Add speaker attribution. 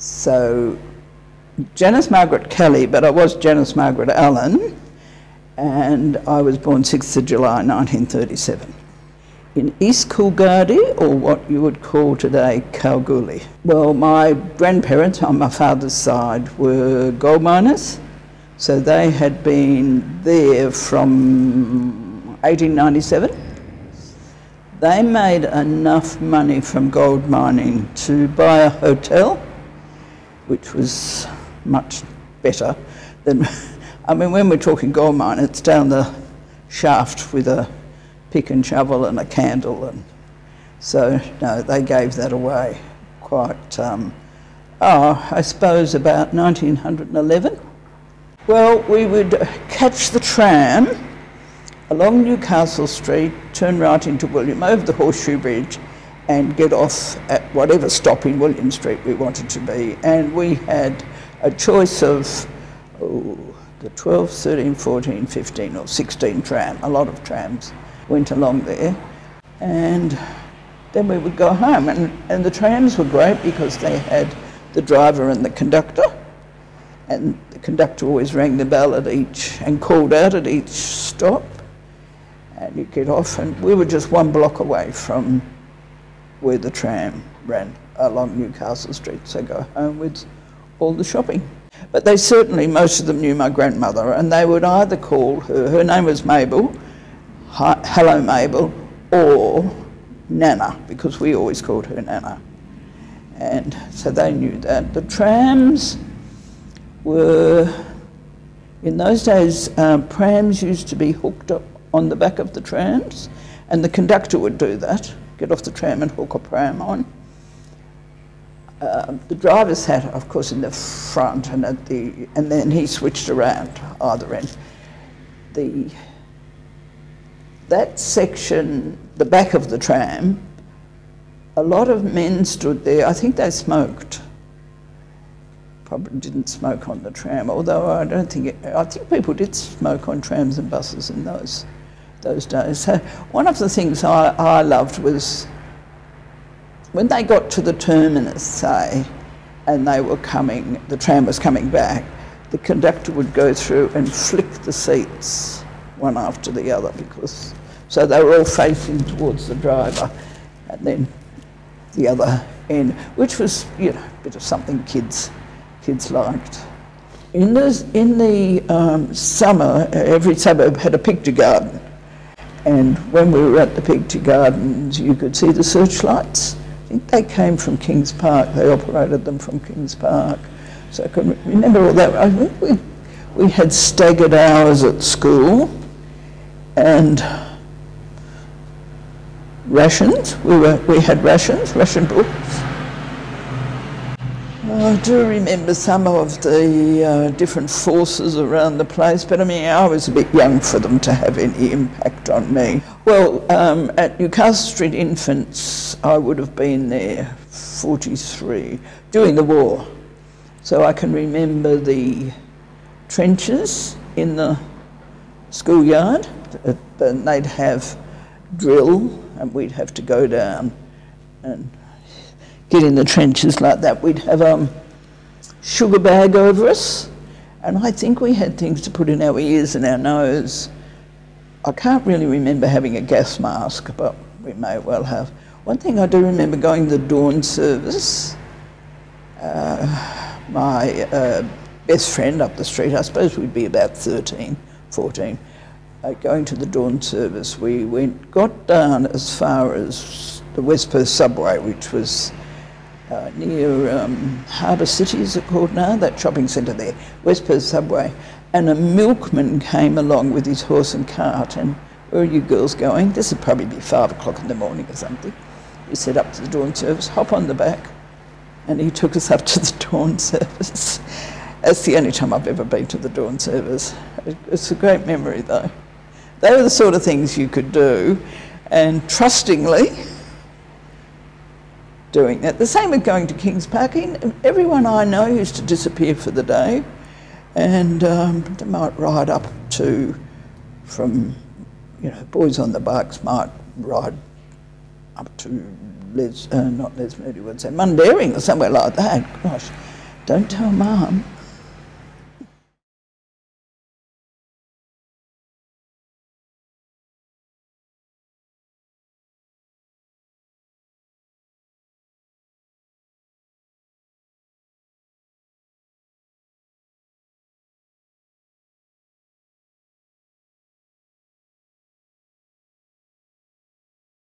Speaker 1: So Janice Margaret Kelly, but I was Janice Margaret Allen, and I was born 6th of July 1937 in East Coolgardie, or what you would call today Kalgoorlie. Well, my grandparents on my father's side were gold miners, so they had been there from 1897. They made enough money from gold mining to buy a hotel, which was much better than, I mean, when we're talking gold mine, it's down the shaft with a pick and shovel and a candle. And so, no, they gave that away quite, um, oh, I suppose about 1911. Well, we would catch the tram along Newcastle Street, turn right into William, over the Horseshoe Bridge, and get off at whatever stop in William Street we wanted to be. And we had a choice of oh, the 12, 13, 14, 15, or 16 tram, a lot of trams went along there. And then we would go home. And, and the trams were great because they had the driver and the conductor. And the conductor always rang the bell at each and called out at each stop. And you get off, and we were just one block away from where the tram ran along Newcastle Street. So go home with all the shopping. But they certainly, most of them knew my grandmother, and they would either call her, her name was Mabel, hello Mabel, or Nana, because we always called her Nana. And so they knew that. The trams were, in those days, um, prams used to be hooked up on the back of the trams, and the conductor would do that, get off the tram and hook a pram on. Uh, the driver's sat, of course, in the front, and at the, and then he switched around either end. The that section, the back of the tram, a lot of men stood there. I think they smoked. Probably didn't smoke on the tram, although I don't think it, I think people did smoke on trams and buses in those those days. So one of the things I, I loved was when they got to the terminus, say, and they were coming, the tram was coming back, the conductor would go through and flick the seats one after the other because so they were all facing towards the driver and then the other end, which was, you know, a bit of something kids kids liked. In the, in the um, summer, every suburb had a picture garden. And when we were at the picture gardens, you could see the searchlights. Think they came from Kings Park. They operated them from Kings Park. So I can remember all that. I think we, we had staggered hours at school and rations. We, were, we had rations, ration books. I do remember some of the uh, different forces around the place, but I mean, I was a bit young for them to have any impact on me. Well, um, at Newcastle Street Infants, I would have been there 43 during the war. So I can remember the trenches in the schoolyard, and they'd have drill, and we'd have to go down and get in the trenches like that. We'd have a um, sugar bag over us, and I think we had things to put in our ears and our nose. I can't really remember having a gas mask, but we may well have. One thing I do remember going to the dawn service. Uh, my uh, best friend up the street, I suppose we'd be about 13, 14, uh, going to the dawn service, we went, got down as far as the West Perth subway, which was uh, near um, Harbour City, is it called now? That shopping centre there, West Perth subway. And a milkman came along with his horse and cart, and where are you girls going? This would probably be five o'clock in the morning or something. He said, up to the dawn service, hop on the back, and he took us up to the dawn service. That's the only time I've ever been to the dawn service. It's a great memory though. They were the sort of things you could do, and trustingly doing that. The same with going to Kings Park. In everyone I know used to disappear for the day, and um, they might ride up to, from, you know, boys on the bucks might ride up to Les, uh, not Lesmurdie would say, Mundaring or somewhere like that. Gosh, Don't tell Mum.